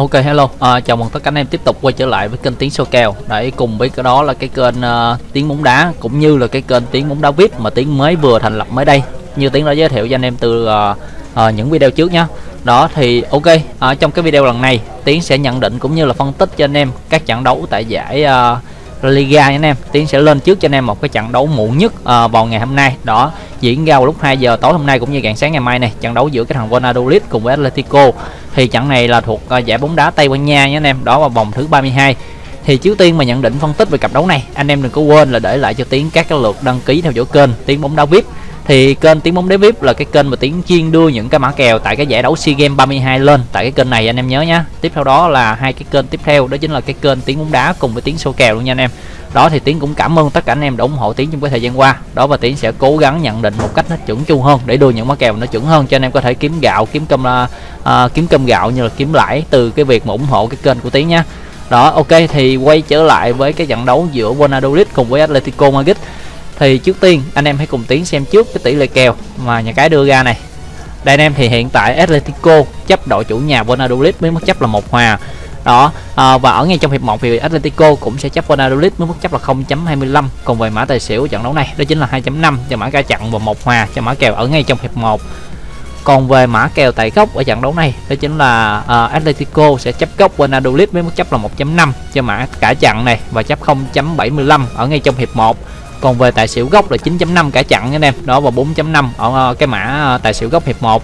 Ok hello, à, chào mừng tất cả anh em tiếp tục quay trở lại với kênh Tiếng Số Kèo. Để cùng với cái đó là cái kênh uh, Tiếng Bóng Đá Cũng như là cái kênh Tiếng Bóng Đá VIP mà Tiếng mới vừa thành lập mới đây. Như Tiếng đã giới thiệu cho anh em từ uh, uh, những video trước nhé Đó thì ok, uh, trong cái video lần này tiếng sẽ nhận định cũng như là phân tích cho anh em các trận đấu tại giải uh, Liga anh em. Tiến sẽ lên trước cho anh em một cái trận đấu muộn nhất uh, vào ngày hôm nay. Đó diễn ra vào lúc 2 giờ tối hôm nay cũng như rạng sáng ngày mai này. Trận đấu giữa cái thằng Valladolid cùng với Atletico thì trận này là thuộc à, giải bóng đá Tây Ban Nha nha anh em, đó là vòng thứ 32 thì trước tiên mà nhận định phân tích về cặp đấu này, anh em đừng có quên là để lại cho tiến các cái lượt đăng ký theo dõi kênh tiếng bóng đá vip. Thì kênh tiếng bóng đá vip là cái kênh mà tiến chuyên đưa những cái mã kèo tại cái giải đấu sea games 32 lên tại cái kênh này, anh em nhớ nhá. Tiếp theo đó là hai cái kênh tiếp theo, đó chính là cái kênh tiếng bóng đá cùng với tiếng số kèo luôn nha anh em đó thì tiến cũng cảm ơn tất cả anh em đã ủng hộ tiến trong cái thời gian qua. Đó và tiến sẽ cố gắng nhận định một cách nó chuẩn chu hơn để đưa những mã kèo nó chuẩn hơn cho anh em có thể kiếm gạo kiếm cơm uh, kiếm cơm gạo như là kiếm lãi từ cái việc mà ủng hộ cái kênh của tiến nhá. Đó ok thì quay trở lại với cái trận đấu giữa Valladolid cùng với Atletico Madrid. Thì trước tiên anh em hãy cùng tiến xem trước cái tỷ lệ kèo mà nhà cái đưa ra này. Đây anh em thì hiện tại Atletico chấp đội chủ nhà Valladolid với mức chấp là một hòa đó à, và ở ngay trong hiệp 1 thì Atletico cũng sẽ chấp Valladolid với mức chấp là 0.25 còn về mã tài xỉu trận đấu này đó chính là 2.5 cho mã ca chặn và một hòa cho mã kèo ở ngay trong hiệp 1 còn về mã kèo tại góc ở trận đấu này đó chính là uh, Atletico sẽ chấp góc Valladolid với mức chấp là 1.5 cho mã cả chặn này và chấp 0.75 ở ngay trong hiệp 1 còn về tài xỉu gốc là 9.5 cả chặn nha anh em. Đó và 4.5 ở uh, cái mã uh, tài xỉu gốc hiệp 1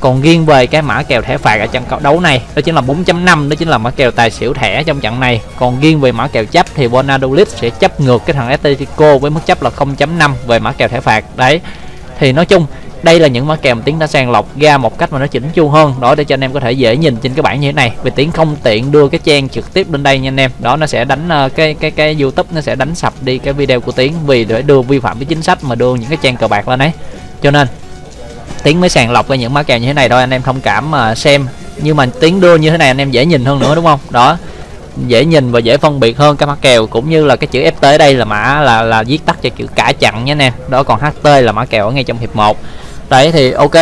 còn riêng về cái mã kèo thẻ phạt ở trận đấu này đó chính là 4.5 đó chính là mã kèo tài xỉu thẻ trong trận này. Còn riêng về mã kèo chấp thì Valladolid sẽ chấp ngược cái thằng Atletico với mức chấp là 0.5 về mã kèo thẻ phạt. Đấy thì nói chung đây là những mã kèo mà tiến đã sàng lọc ra một cách mà nó chỉnh chu hơn. Đó để cho anh em có thể dễ nhìn trên cái bảng như thế này. Vì tiến không tiện đưa cái trang trực tiếp lên đây nha anh em. Đó nó sẽ đánh uh, cái cái cái youtube nó sẽ đánh sập đi cái video của tiến vì để đưa vi phạm cái chính sách mà đưa những cái trang cờ bạc lên đấy cho nên tiến mới sàng lọc ra những mã kèo như thế này thôi anh em thông cảm mà xem. Nhưng mà tiến đưa như thế này anh em dễ nhìn hơn nữa đúng không? Đó dễ nhìn và dễ phân biệt hơn cái mã kèo cũng như là cái chữ FT ở đây là mã là là viết tắt cho chữ cả chặn nha anh em. Đó còn HT là mã kèo ở ngay trong hiệp 1 đấy thì ok.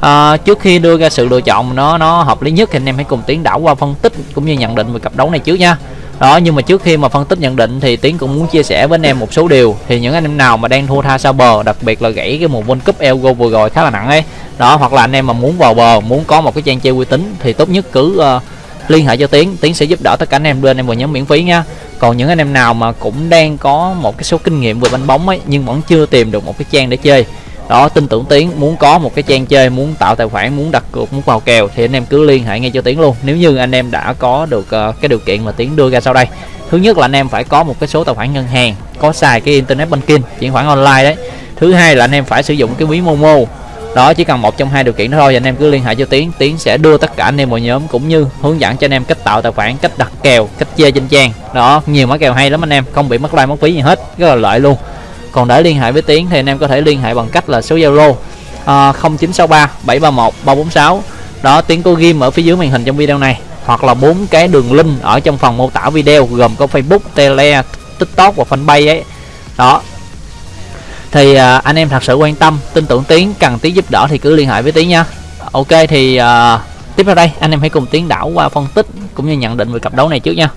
À, trước khi đưa ra sự lựa chọn nó nó hợp lý nhất thì anh em hãy cùng tiến đảo qua phân tích cũng như nhận định về cặp đấu này trước nha đó nhưng mà trước khi mà phân tích nhận định thì tiến cũng muốn chia sẻ với anh em một số điều. Thì những anh em nào mà đang thua tha sau bờ đặc biệt là gãy cái mùa World Cup Elgo vừa rồi khá là nặng ấy. Đó hoặc là anh em mà muốn vào bờ muốn có một cái trang chơi uy tín thì tốt nhất cứ uh, liên hệ cho tiến. Tiến sẽ giúp đỡ tất cả anh em đưa anh em vào nhóm miễn phí nha. Còn những anh em nào mà cũng đang có một cái số kinh nghiệm về bánh bóng ấy nhưng vẫn chưa tìm được một cái trang để chơi đó tin tưởng tiến muốn có một cái trang chơi muốn tạo tài khoản muốn đặt cược muốn vào kèo thì anh em cứ liên hệ ngay cho tiến luôn. Nếu như anh em đã có được uh, cái điều kiện mà tiến đưa ra sau đây thứ nhất là anh em phải có một cái số tài khoản ngân hàng có xài cái internet banking chuyển khoản online đấy. Thứ hai là anh em phải sử dụng cái ví momo. Đó chỉ cần một trong hai điều kiện đó thôi anh em cứ liên hệ cho tiến. Tiến sẽ đưa tất cả anh em vào nhóm cũng như hướng dẫn cho anh em cách tạo tài khoản cách đặt kèo cách chơi trên trang. Đó nhiều mã kèo hay lắm anh em không bị mất like mất phí gì hết. Rất là lợi luôn còn để liên hệ với tiến thì anh em có thể liên hệ bằng cách là số zalo uh, 0963 731 346 đó tiến có ghim ở phía dưới màn hình trong video này hoặc là bốn cái đường link ở trong phần mô tả video gồm có facebook tele tiktok và fanpage ấy. Đó. Thì uh, anh em thật sự quan tâm tin tưởng tiến cần tiến giúp đỡ thì cứ liên hệ với tiến nha. Ok thì uh, tiếp theo đây anh em hãy cùng tiến đảo qua phân tích cũng như nhận định về cặp đấu này trước nha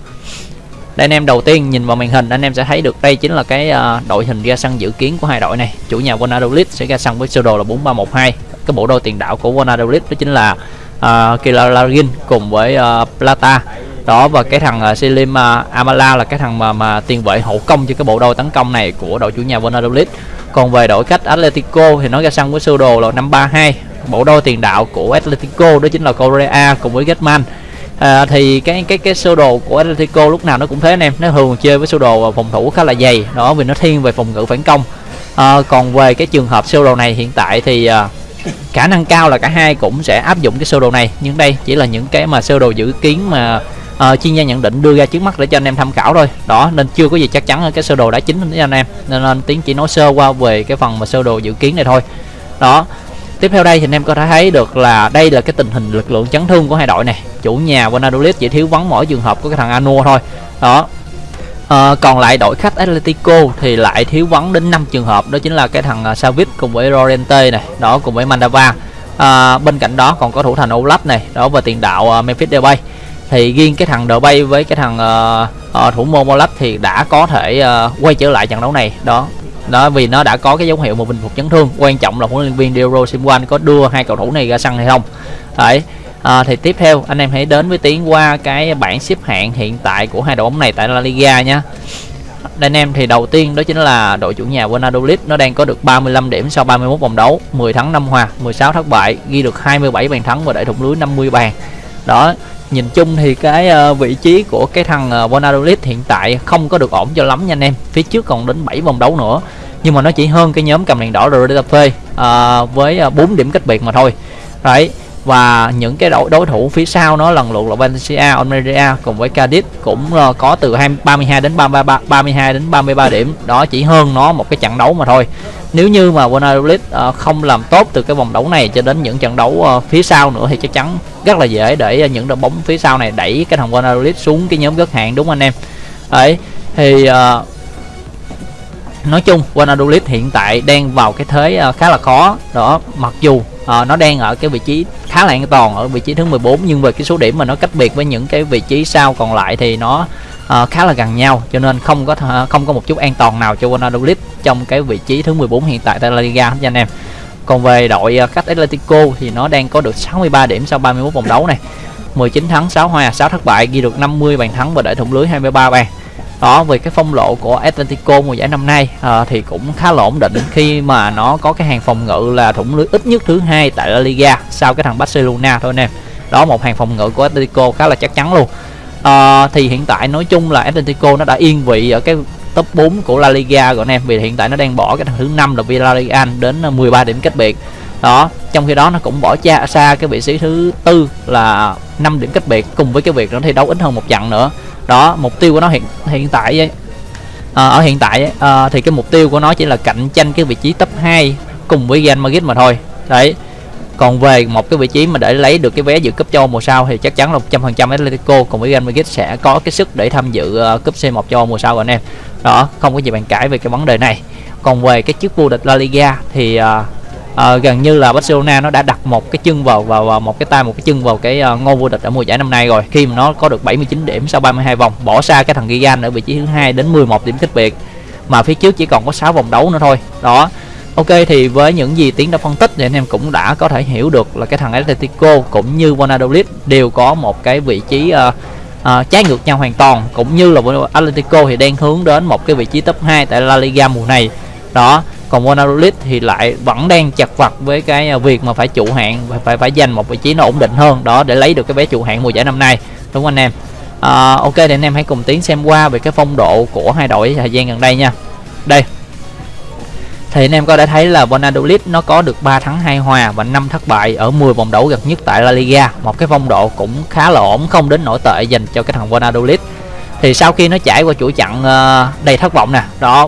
đây anh em đầu tiên nhìn vào màn hình anh em sẽ thấy được đây chính là cái uh, đội hình ra sân dự kiến của hai đội này. Chủ nhà Valladolid sẽ ra sân với sơ đồ là 4312 cái bộ đôi tiền đạo của Valladolid đó chính là à, uh, Kilaragin cùng với uh, Plata. Đó và cái thằng uh, Selim uh, Amala là cái thằng mà mà tiền vệ hậu công cho cái bộ đôi tấn công này của đội chủ nhà Valladolid còn về đội khách Atletico thì nó ra sân với sơ đồ là 532 bộ đôi tiền đạo của Atletico đó chính là Correa cùng với Getman à, thì cái cái cái sơ đồ của Atletico lúc nào nó cũng thế anh em. Nó thường chơi với sơ đồ à, phòng thủ khá là dày. Đó vì nó thiên về phòng ngự phản công. À, còn về cái trường hợp sơ đồ này hiện tại thì à, khả năng cao là cả hai cũng sẽ áp dụng cái sơ đồ này. Nhưng đây chỉ là những cái mà sơ đồ dự kiến mà à, chuyên gia nhận định đưa ra trước mắt để cho anh em tham khảo thôi. Đó nên chưa có gì chắc chắn ở cái sơ đồ đã chính với anh em. Nên, nên tiến chỉ nói sơ qua về cái phần mà sơ đồ dự kiến này thôi. Đó tiếp theo đây thì anh em có thể thấy được là đây là cái tình hình lực lượng chấn thương của hai đội này chủ nhà Valladolid chỉ thiếu vắng mỗi trường hợp của cái thằng Anua thôi. Đó. À, còn lại đội khách Atletico thì lại thiếu vắng đến 5 trường hợp đó chính là cái thằng à, Savic cùng với Lorente này đó cùng với Mandava. À, bên cạnh đó còn có thủ thành Olaf này đó và tiền đạo uh, Memphis Depay. Thì riêng cái thằng Depay với cái thằng uh, uh, thủ môn Olaf thì đã có thể uh, quay trở lại trận đấu này đó. Đó vì nó đã có cái dấu hiệu một bình phục chấn thương. Quan trọng là huấn luyện viên Diego Simeone có đưa hai cầu thủ này ra sân hay không. Đấy à, thì tiếp theo anh em hãy đến với tiến qua cái bảng xếp hạng hiện tại của hai đội bóng này tại La Liga nhé anh em thì đầu tiên đó chính là đội chủ nhà Valladolid nó đang có được 35 điểm sau 31 vòng đấu 10 thắng 5 hòa 16 thất bại ghi được 27 bàn thắng và đẩy thủng lưới 50 bàn. Đó nhìn chung thì cái ờ, vị trí của cái thằng ờ, Valladolid hiện tại không có được ổn cho lắm nha anh em. Phía trước còn đến 7 vòng đấu nữa nhưng mà nó chỉ hơn cái nhóm cầm đèn đỏ Retafe à, với 4 điểm cách biệt mà thôi. Đấy và những cái đối đối thủ phía sau nó lần lượt là Valencia, Almeria cùng với Cadiz cũng ờ, có từ 20, 32 đến 33 32 đến 33 điểm. Đó chỉ hơn nó một cái trận đấu mà thôi. Nếu như mà Valladolid ờ, không làm tốt từ cái vòng đấu này cho đến những trận đấu ờ, phía sau nữa thì chắc chắn rất là dễ để những đội bóng phía sau này đẩy cái thằng Valladolid xuống cái nhóm gớt hạng đúng anh em? Đấy thì nói chung Valladolid hiện tại đang vào cái thế khá là khó. Đó mặc dù uh, nó đang ở cái vị trí khá là an toàn ở vị trí thứ 14 nhưng về cái số điểm mà nó cách biệt với những cái vị trí sau còn lại thì nó uh, khá là gần nhau. Cho nên không có không có một chút an toàn nào cho Valladolid trong cái vị trí thứ 14 hiện tại tại La Liga hết nha anh em. Còn về đội uh, khách Atletico thì nó đang có được 63 điểm sau 31 vòng đấu này. 19 thắng 6 hòa 6 thất bại ghi được 50 bàn thắng và đẩy thủng lưới 23 bàn đó về cái phong lộ của Atletico mùa giải năm nay à, thì cũng khá là ổn định khi mà nó có cái hàng phòng ngự là thủng lưới ít nhất thứ hai tại La Liga sau cái thằng Barcelona thôi anh em đó một hàng phòng ngự của Atletico khá là chắc chắn luôn. À, thì hiện tại nói chung là Atletico nó đã yên vị ở cái top 4 của La Liga rồi anh em vì hiện tại nó đang bỏ cái thằng thứ năm là Villarreal đến ờ, 13 điểm cách biệt. Đó trong khi đó nó cũng bỏ cha xa cái vị trí thứ tư là 5 điểm cách biệt cùng với cái việc nó thi đấu ít hơn một trận nữa đó mục tiêu của nó hiện hiện tại ấy, à, ở hiện tại ấy, à, thì cái mục tiêu của nó chỉ là cạnh tranh cái vị trí top 2 cùng với Real Madrid mà thôi. Đấy. Còn về một cái vị trí mà để lấy được cái vé dự cúp châu mùa sau thì chắc chắn là 100% Atletico cùng với Real Madrid sẽ có cái sức để tham dự uh, cúp C1 châu mùa sau anh em. Đó không có gì bàn cãi về cái vấn đề này. Còn về cái chức vô địch La Liga thì uh, uh, gần như là Barcelona nó đã đặt một cái chân vào vào, vào một cái tay một cái chân vào cái uh, ngôi vô địch ở mùa giải năm nay rồi. Khi mà nó có được 79 điểm sau 32 vòng bỏ xa cái thằng Gigan ở vị trí thứ hai đến 11 điểm cách biệt. Mà phía trước chỉ còn có 6 vòng đấu nữa thôi. Đó. Ok thì với những gì tiến đã phân tích thì anh em cũng đã có thể hiểu được là cái thằng Atletico cũng như Valladolid đều có một cái vị trí uh, uh, trái ngược nhau hoàn toàn cũng như là Atletico thì đang hướng đến một cái vị trí top 2 tại La Liga mùa này. Đó còn Valladolid thì lại vẫn đang chặt vặt với cái à, việc mà phải trụ hạng phải phải, phải giành một vị trí nó ổn định hơn. Đó để lấy được cái vé trụ hạng mùa giải năm nay. Đúng không anh em? À, ok thì anh em hãy cùng tiến xem qua về cái phong độ của hai đội thời gian gần đây nha. Đây. Thì anh em có đã thấy là Valladolid nó có được 3 thắng 2 hòa và 5 thất bại ở 10 vòng đấu gần nhất tại La Liga. Một cái phong độ cũng khá là ổn không đến nổi tệ dành cho cái thằng Valladolid thì sau khi nó trải qua chuỗi chặn ờ, đầy thất vọng nè. Đó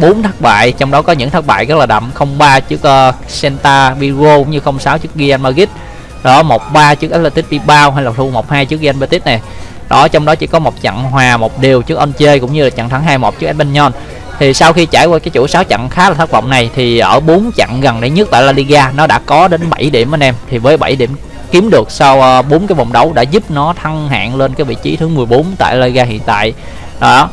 4 thất bại trong đó có những thất bại rất là đậm. 03 trước uh, Santa Vigo cũng như 06 trước Real Madrid. Đó 13 trước Athletic Bilbao hay là thua 12 trước Real Betis này. Đó trong đó chỉ có một trận hòa một điều trước Onche cũng như là trận thắng 2-1 trước Espanyol. Thì sau khi trải qua cái chuỗi 6 trận khá là thất vọng này thì ở 4 trận gần đây nhất tại La Liga nó đã có đến 7 điểm anh em. Thì với 7 điểm kiếm được sau ờ, 4 cái vòng đấu đã giúp nó thăng hạng lên cái vị trí thứ 14 tại La Liga hiện tại. Đó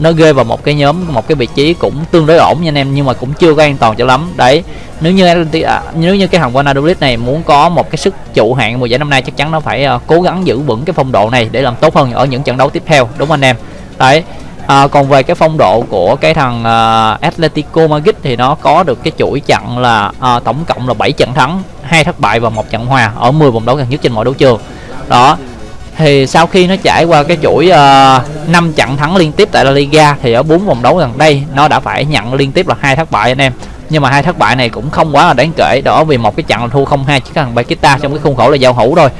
nó ghê vào một cái nhóm một cái vị trí cũng tương đối ổn nha anh em nhưng mà cũng chưa có an toàn cho lắm. Đấy nếu như à, nếu như cái thằng Valladolid này muốn có một cái sức trụ hạng mùa giải năm nay chắc chắn nó phải uh, cố gắng giữ vững cái phong độ này để làm tốt hơn ở những trận đấu tiếp theo đúng không anh em? Đấy à, còn về cái phong độ của cái thằng ờ, uh, Atletico Madrid thì nó có được cái chuỗi trận là uh, tổng cộng là 7 trận thắng hai thất bại và một trận hòa ở 10 vòng đấu gần nhất trên mọi đấu trường. Đó thì sau khi nó trải qua cái chuỗi ờ, uh, 5 trận thắng liên tiếp tại La Liga thì ở bốn vòng đấu gần đây nó đã phải nhận liên tiếp là hai thất bại anh em. Nhưng mà hai thất bại này cũng không quá là đáng kể đó vì một cái trận thua 0-2 trước thằng Bakita trong cái khuôn khổ là giao hữu thôi.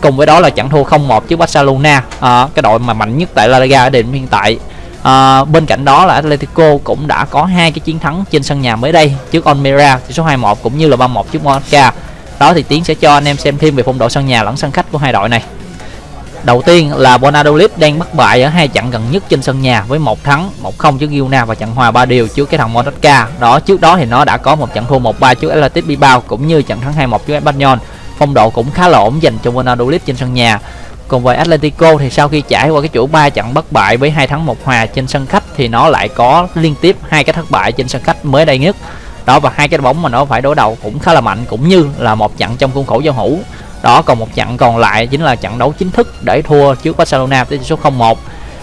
Cùng với đó là trận thua 0-1 trước Barcelona à, cái đội mà mạnh nhất tại La Liga ở điểm hiện tại. À, bên cạnh đó là Atletico cũng đã có hai cái chiến thắng trên sân nhà mới đây trước Almeria tỷ số 2-1 cũng như là 3-1 trước Mallorca. Đó thì tiến sẽ cho anh em xem thêm về phong độ sân nhà lẫn sân khách của hai đội này. Đầu tiên là Bonadolid đang bất bại ở hai trận gần nhất trên sân nhà với một thắng, một không trước Girona và trận hòa ba điều trước cái thằng Monaca. Đó trước đó thì nó đã có một trận thua 1-3 trước Athletic Bilbao cũng như trận thắng 2-1 trước Espanyol. Phong độ cũng khá là ổn dành cho Bonadolid trên sân nhà. còn về Atletico thì sau khi trải qua cái chuỗi 3 trận bất bại với hai thắng một hòa trên sân khách thì nó lại có liên tiếp hai cái thất bại trên sân khách mới đây nhất đó và hai cái bóng mà nó phải đối đầu cũng khá là mạnh cũng như là một trận trong khuôn khổ giao hữu đó, còn một trận còn lại chính là trận đấu chính thức để thua trước Barcelona với tỷ số 0-1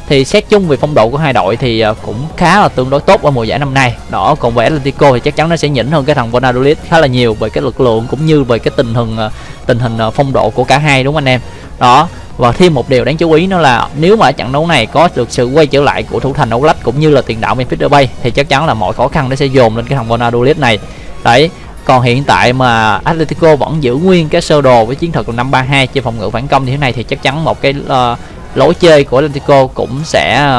thì xét chung về phong độ của hai đội thì ờ, cũng khá là tương đối tốt ở mùa giải năm nay. Đó, còn về Atletico thì chắc chắn nó sẽ nhỉnh hơn cái thằng Valladolid khá là nhiều về cái lực lượng cũng như về cái tình hình ờ, tình hình ờ, phong độ của cả hai, đúng không anh em? Đó, và thêm một điều đáng chú ý nữa là nếu mà ở trận đấu này có được sự quay trở lại của thủ thành Oblak cũng như là tiền đạo Memphis Depay thì chắc chắn là mọi khó khăn nó sẽ dồn lên cái thằng Valladolid này. Đấy còn hiện tại mà Atletico vẫn giữ nguyên cái sơ đồ với chiến thuật là 532 trên phòng ngự phản công như thế này thì chắc chắn một cái uh, lối chơi của Atletico cũng sẽ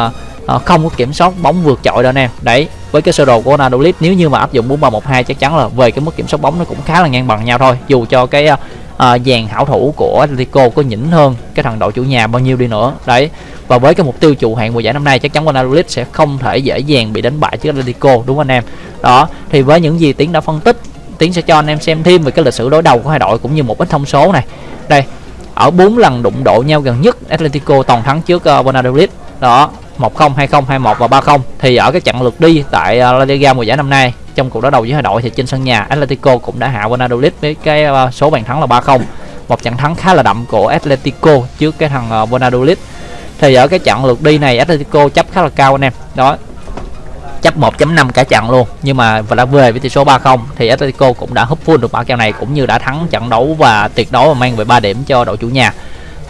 uh, không có kiểm soát bóng vượt trội đâu anh em. Đấy với cái sơ đồ của Ronaldo Leeds nếu như mà áp dụng 4312 chắc chắn là về cái mức kiểm soát bóng nó cũng khá là ngang bằng nhau thôi. Dù cho cái uh, dàn hảo thủ của Atletico có nhỉnh hơn cái thằng đội chủ nhà bao nhiêu đi nữa. Đấy và với cái mục tiêu trụ hạng mùa giải năm nay chắc chắn Ronaldo sẽ không thể dễ dàng bị đánh bại trước Atletico đúng không anh em? Đó thì với những gì tiến đã phân tích tiến sẽ cho anh em xem thêm về cái lịch sử đối đầu của hai đội cũng như một ít thông số này. Đây ở bốn lần đụng độ nhau gần nhất Atletico toàn thắng trước uh, Valladolid. Đó 1-0, 2-0, 2-1 và 3-0 thì ở cái trận lượt đi tại uh, La Liga mùa giải năm nay trong cuộc đối đầu với hai đội thì trên sân nhà Atletico cũng đã hạ Valladolid với cái uh, số bàn thắng là 3-0 một trận thắng khá là đậm của Atletico trước cái thằng uh, Valladolid. Thì ở cái trận lượt đi này Atletico chấp khá là cao anh em. Đó chấp 1.5 cả trận luôn. Nhưng mà và đã về với tỷ số 3-0 thì Atletico cũng đã húp full được mã kèo này cũng như đã thắng trận đấu và tuyệt đối và mang về 3 điểm cho đội chủ nhà.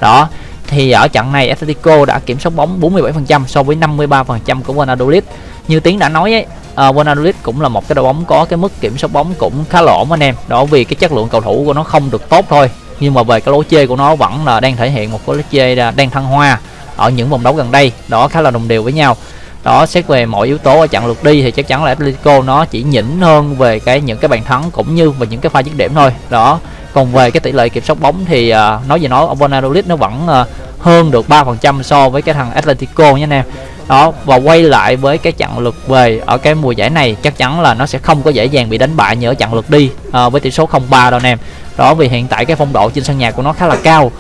Đó thì ở trận này Atletico đã kiểm soát bóng 47% so với 53% của Valladolid. Như tiếng đã nói ấy uh, Valladolid cũng là một cái đội bóng có cái mức kiểm soát bóng cũng khá lỗ anh em. Đó vì cái chất lượng cầu thủ của nó không được tốt thôi nhưng mà về cái lối chơi của nó vẫn là đang thể hiện một cái lối chơi đang thăng hoa ở những vòng đấu gần đây. Đó khá là đồng đều với nhau đó xét về mọi yếu tố ở trận lượt đi thì chắc chắn là Atletico nó chỉ nhỉnh hơn về cái những cái bàn thắng cũng như về những cái pha dứt điểm thôi. Đó còn về cái tỷ lệ kiểm soát bóng thì uh, nói gì nói ông Valladolid nó vẫn uh, hơn được 3% so với cái thằng Atletico nha anh em. Đó và quay lại với cái trận lượt về ở cái mùa giải này chắc chắn là nó sẽ không có dễ dàng bị đánh bại như ở trận lượt đi uh, với tỷ số 0-3 đâu anh em. Đó vì hiện tại cái phong độ trên sân nhà của nó khá là cao.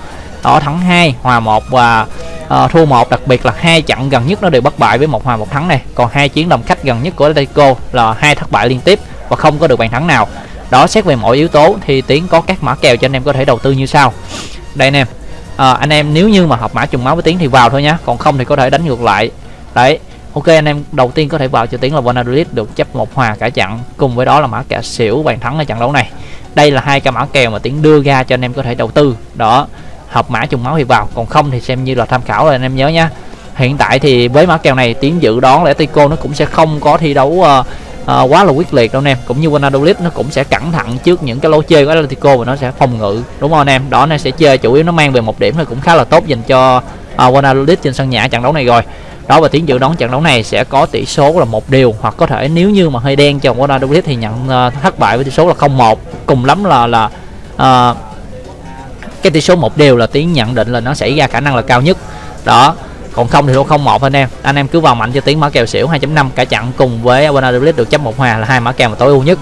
Đó thắng 2 hòa 1 và à, thua một đặc biệt là hai trận gần nhất nó đều bất bại với một hòa một thắng này. Còn hai chiến đồng khách gần nhất của Atletico là hai thất bại liên tiếp và không có được bàn thắng nào. Đó xét về mọi yếu tố thì tiến có các mã kèo cho anh em có thể đầu tư như sau. Đây anh em. À, anh em nếu như mà hợp mã trùng máu với tiến thì vào thôi nhá còn không thì có thể đánh ngược lại. Đấy ok anh em đầu tiên có thể vào cho tiến là Valladolid được chấp một hòa cả trận cùng với đó là mã kèo xỉu bàn thắng ở trận đấu này. Đây là hai cái mã kèo mà tiến đưa ra cho anh em có thể đầu tư. Đó hợp mã trùng máu thì vào. Còn không thì xem như là tham khảo rồi anh em nhớ nha. Hiện tại thì với mã kèo này tiến dự đoán là Tico nó cũng sẽ không có thi đấu uh, uh, quá là quyết liệt đâu anh em. Cũng như Valladolid nó cũng sẽ cẩn thận trước những cái lối chơi của Atletico và nó sẽ phòng ngự. Đúng không anh em? Đó nó sẽ chơi chủ yếu nó mang về một điểm thì cũng khá là tốt dành cho uh, Valladolid trên sân nhà trận đấu này rồi. Đó và tiến dự đoán trận đấu này sẽ có tỷ số là một điều hoặc có thể nếu như mà hơi đen cho Valladolid thì nhận uh, thất bại với tỷ số là 0-1 cùng lắm là là uh, cái tỷ số một đều là tiến nhận định là nó xảy ra khả năng là cao nhất. Đó còn không thì không một anh em. Anh em cứ vào mạnh cho tiến mã kèo xỉu 2.5 cả chặn cùng với Vanadolid được chấp một hòa là hai mã kèo mà tối ưu nhất.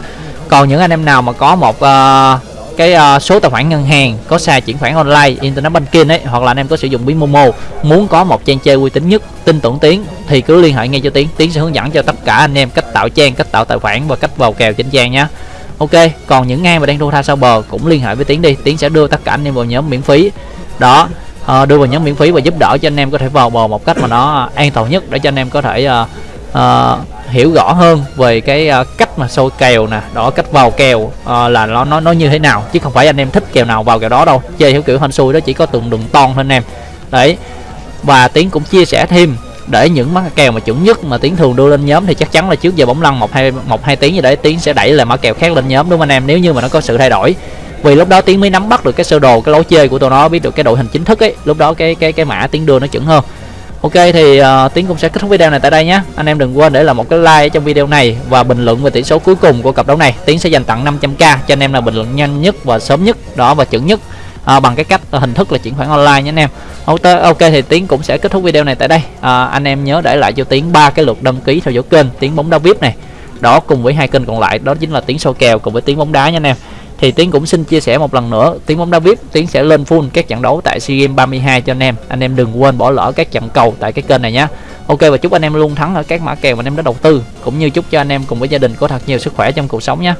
Còn những anh em nào mà có một uh, cái uh, số tài khoản ngân hàng có xài chuyển khoản online internet banking ấy hoặc là anh em có sử dụng ví momo muốn có một trang chơi uy tín nhất tin tưởng tiến thì cứ liên hệ ngay cho tiến tiến sẽ hướng dẫn cho tất cả anh em cách tạo trang cách tạo tài khoản và cách vào kèo trên trang nhé ok còn những ai mà đang thua tha sau bờ cũng liên hệ với tiến đi. Tiến sẽ đưa tất cả anh em vào nhóm miễn phí. Đó uh, đưa vào nhóm miễn phí và giúp đỡ cho anh em có thể vào bờ một cách mà nó an toàn nhất để cho anh em có thể uh, uh, hiểu rõ hơn về cái uh, cách mà sôi kèo nè đó cách vào kèo uh, là nó nó nó như thế nào. Chứ không phải anh em thích kèo nào vào kèo đó đâu. Chơi theo kiểu hên xui đó chỉ có từng đường ton thôi anh em. Đấy và tiến cũng chia sẻ thêm để những mã kèo mà chuẩn nhất mà tiến thường đưa lên nhóm thì chắc chắn là trước giờ bóng lăn một hai một hai tiếng gì đấy tiến sẽ đẩy là mã kèo khác lên nhóm đúng không anh em? Nếu như mà nó có sự thay đổi. Vì lúc đó tiến mới nắm bắt được cái sơ đồ cái lối chơi của tụi nó biết được cái đội hình chính thức ấy lúc đó cái cái cái mã tiến đưa nó chuẩn hơn. Ok thì uh, tiến cũng sẽ kết thúc video này tại đây nhé. Anh em đừng quên để là một cái like trong video này và bình luận về tỷ số cuối cùng của cặp đấu này. Tiến sẽ dành tặng 500k cho anh em là bình luận nhanh nhất và sớm nhất đó và chuẩn nhất à, bằng cái cách à, hình thức là chuyển khoản online nhé anh em. Ok thì tiến cũng sẽ kết thúc video này tại đây. À, anh em nhớ để lại cho tiến ba cái lượt đăng ký theo dõi kênh tiến bóng đá vip này. Đó cùng với hai kênh còn lại đó chính là tiến sâu kèo cùng với tiến bóng đá nha anh em. Thì tiến cũng xin chia sẻ một lần nữa tiến bóng đá vip tiến sẽ lên full các trận đấu tại sea games 32 cho anh em. Anh em đừng quên bỏ lỡ các trận cầu tại cái kênh này nhé ok và chúc anh em luôn thắng ở các mã kèo mà anh em đã đầu tư. Cũng như chúc cho anh em cùng với gia đình có thật nhiều sức khỏe trong cuộc sống nhé